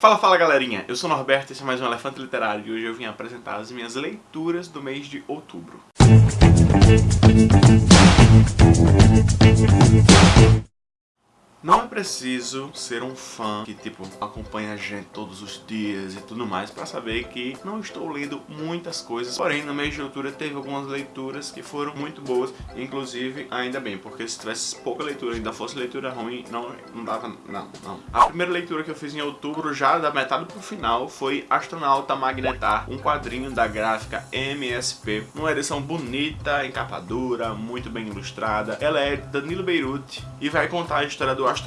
Fala, fala galerinha, eu sou o Norberto, esse é mais um Elefante Literário e hoje eu vim apresentar as minhas leituras do mês de outubro. Não é preciso ser um fã que, tipo, acompanha a gente todos os dias e tudo mais pra saber que não estou lendo muitas coisas. Porém, no mês de outubro teve algumas leituras que foram muito boas, inclusive, ainda bem, porque se tivesse pouca leitura ainda fosse leitura ruim, não, não dava, não, não. A primeira leitura que eu fiz em outubro, já da metade pro final, foi Astronauta Magnetar, um quadrinho da gráfica MSP, uma edição bonita, encapadura, muito bem ilustrada. Ela é de Danilo Beirute e vai contar a história do astronauta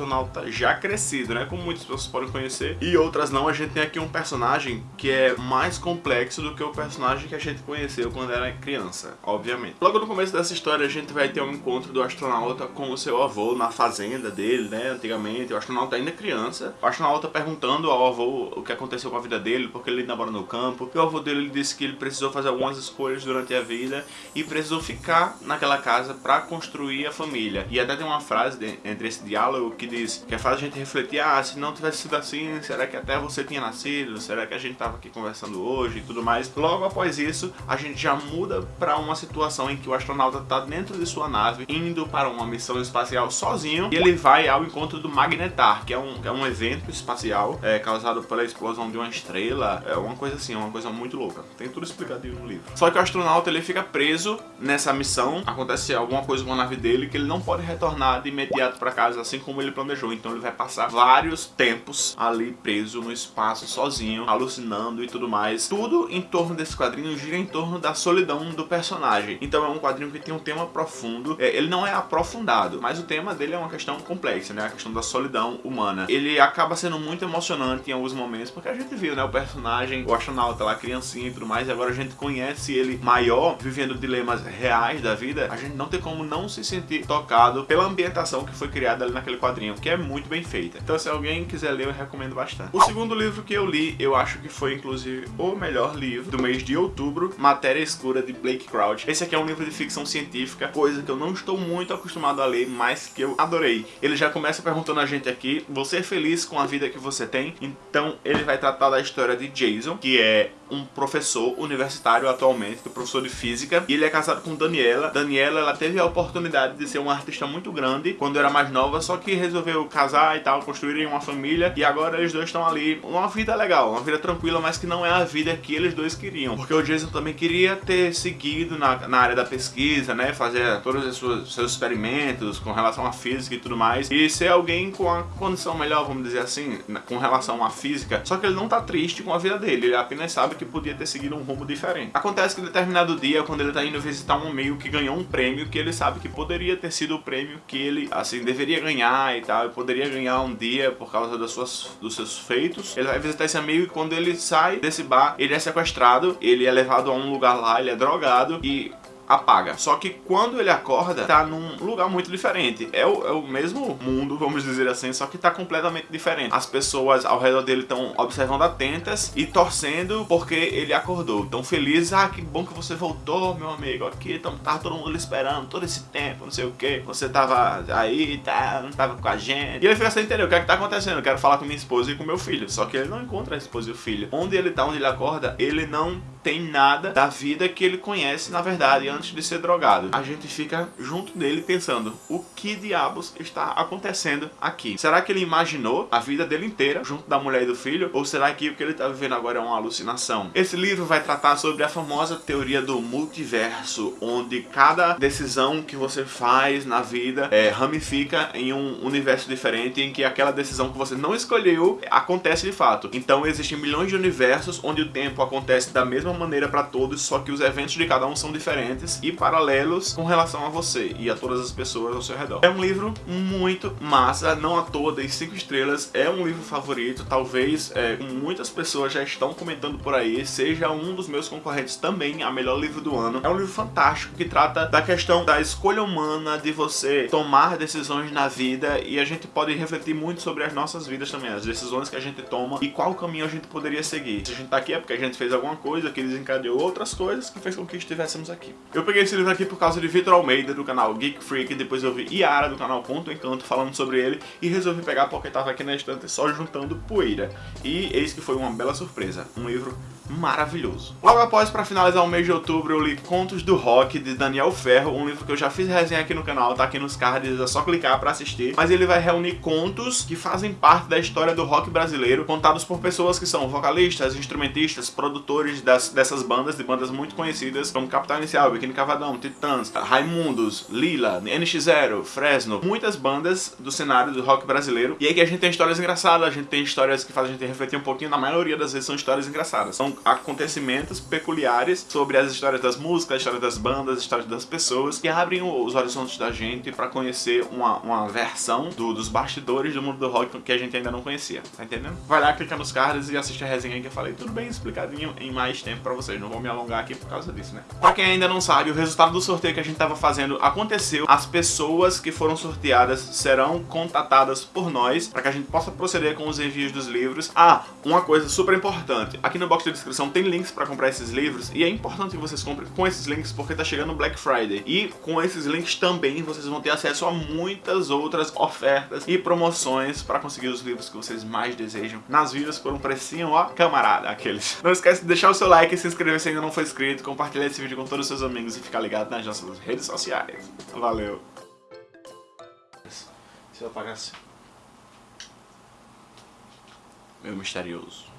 já crescido, né? Como muitas pessoas podem conhecer. E outras não, a gente tem aqui um personagem que é mais complexo do que o personagem que a gente conheceu quando era criança, obviamente. Logo no começo dessa história, a gente vai ter um encontro do astronauta com o seu avô na fazenda dele, né? Antigamente, o astronauta ainda criança. O astronauta perguntando ao avô o que aconteceu com a vida dele, porque ele ainda mora no campo. E o avô dele disse que ele precisou fazer algumas escolhas durante a vida e precisou ficar naquela casa para construir a família. E até tem uma frase entre esse diálogo que diz que faz a gente refletir, ah, se não tivesse sido assim, será que até você tinha nascido? Será que a gente tava aqui conversando hoje e tudo mais? Logo após isso, a gente já muda para uma situação em que o astronauta tá dentro de sua nave, indo para uma missão espacial sozinho, e ele vai ao encontro do Magnetar, que é um, que é um evento espacial é, causado pela explosão de uma estrela, é uma coisa assim, uma coisa muito louca. Tem tudo explicadinho no livro. Só que o astronauta ele fica preso nessa missão, acontece alguma coisa com a nave dele que ele não pode retornar de imediato para casa, assim como ele planejou. Então ele vai passar vários tempos ali preso no espaço sozinho, alucinando e tudo mais. Tudo em torno desse quadrinho gira em torno da solidão do personagem. Então é um quadrinho que tem um tema profundo. É, ele não é aprofundado, mas o tema dele é uma questão complexa, né? A questão da solidão humana. Ele acaba sendo muito emocionante em alguns momentos, porque a gente viu, né? O personagem, o astronauta lá, criancinha e tudo mais, e agora a gente conhece ele maior, vivendo dilemas reais da vida. A gente não tem como não se sentir tocado pela ambientação que foi criada ali naquele quadrinho que é muito bem feita. Então se alguém quiser ler, eu recomendo bastante. O segundo livro que eu li, eu acho que foi inclusive o melhor livro do mês de outubro, Matéria Escura, de Blake Crouch. Esse aqui é um livro de ficção científica, coisa que eu não estou muito acostumado a ler, mas que eu adorei. Ele já começa perguntando a gente aqui, você é feliz com a vida que você tem? Então ele vai tratar da história de Jason, que é um professor universitário atualmente, que professor de física, e ele é casado com Daniela. Daniela, ela teve a oportunidade de ser uma artista muito grande quando era mais nova, só que resolveu casar e tal, construírem uma família, e agora eles dois estão ali, uma vida legal, uma vida tranquila, mas que não é a vida que eles dois queriam, porque o Jason também queria ter seguido na, na área da pesquisa, né, fazer todos os seus, seus experimentos com relação à física e tudo mais, e ser alguém com a condição melhor, vamos dizer assim, com relação à física, só que ele não tá triste com a vida dele, ele apenas sabe que podia ter seguido um rumo diferente. Acontece que em determinado dia, quando ele tá indo visitar um meio que ganhou um prêmio, que ele sabe que poderia ter sido o prêmio que ele, assim, deveria ganhar e tal, e poderia ganhar um dia por causa das suas, dos seus feitos. Ele vai visitar esse amigo e quando ele sai desse bar, ele é sequestrado, ele é levado a um lugar lá, ele é drogado. E apaga. Só que quando ele acorda, tá num lugar muito diferente. É o, é o mesmo mundo, vamos dizer assim, só que tá completamente diferente. As pessoas ao redor dele estão observando atentas e torcendo porque ele acordou. Tão felizes, ah, que bom que você voltou, meu amigo, aqui, então, tava todo mundo esperando todo esse tempo, não sei o que. Você tava aí, tá, não tava com a gente. E ele fica sem entender o que é que tá acontecendo. Eu quero falar com minha esposa e com meu filho. Só que ele não encontra a esposa e o filho. Onde ele tá, onde ele acorda, ele não tem nada da vida que ele conhece, na verdade, antes de ser drogado. A gente fica junto dele pensando, o que diabos está acontecendo aqui? Será que ele imaginou a vida dele inteira junto da mulher e do filho? Ou será que o que ele está vivendo agora é uma alucinação? Esse livro vai tratar sobre a famosa teoria do multiverso, onde cada decisão que você faz na vida é, ramifica em um universo diferente, em que aquela decisão que você não escolheu acontece de fato. Então existem milhões de universos onde o tempo acontece da mesma mesma maneira para todos, só que os eventos de cada um são diferentes e paralelos com relação a você e a todas as pessoas ao seu redor. É um livro muito massa, não à toa, dei 5 estrelas, é um livro favorito, talvez é, muitas pessoas já estão comentando por aí, seja um dos meus concorrentes também a melhor livro do ano. É um livro fantástico que trata da questão da escolha humana, de você tomar decisões na vida e a gente pode refletir muito sobre as nossas vidas também, as decisões que a gente toma e qual caminho a gente poderia seguir. Se a gente tá aqui é porque a gente fez alguma coisa que que desencadeou outras coisas que fez com que estivéssemos aqui. Eu peguei esse livro aqui por causa de Vitor Almeida, do canal Geek Freak, depois eu vi Yara, do canal Ponto Encanto, falando sobre ele, e resolvi pegar porque tava aqui na estante só juntando poeira. E eis que foi uma bela surpresa, um livro maravilhoso. Logo após, para finalizar o mês de outubro, eu li Contos do Rock, de Daniel Ferro, um livro que eu já fiz resenha aqui no canal, tá aqui nos cards, é só clicar para assistir. Mas ele vai reunir contos que fazem parte da história do rock brasileiro, contados por pessoas que são vocalistas, instrumentistas, produtores das, dessas bandas, de bandas muito conhecidas, como Capital Inicial, Biquíni Cavadão, Titãs, Raimundos, Lila, NX0, Fresno, muitas bandas do cenário do rock brasileiro. E aí que a gente tem histórias engraçadas, a gente tem histórias que fazem a gente refletir um pouquinho, na maioria das vezes são histórias engraçadas. São acontecimentos peculiares sobre as histórias das músicas, as histórias das bandas, as histórias das pessoas, que abrem os horizontes da gente para conhecer uma, uma versão do, dos bastidores do mundo do rock que a gente ainda não conhecia, tá entendendo? Vai lá, clica nos cards e assiste a resenha que eu falei, tudo bem explicadinho em mais tempo pra vocês, não vou me alongar aqui por causa disso, né? Pra quem ainda não sabe, o resultado do sorteio que a gente tava fazendo aconteceu, as pessoas que foram sorteadas serão contatadas por nós para que a gente possa proceder com os envios dos livros. Ah, uma coisa super importante, aqui no box de descrição tem links para comprar esses livros e é importante que vocês comprem com esses links porque tá chegando Black Friday. E com esses links também vocês vão ter acesso a muitas outras ofertas e promoções para conseguir os livros que vocês mais desejam nas vidas por um precinho, ó, camarada, aqueles. Não esquece de deixar o seu like, se inscrever se ainda não for inscrito, compartilhar esse vídeo com todos os seus amigos e ficar ligado nas nossas redes sociais. Valeu! Se eu apagasse... Meu misterioso.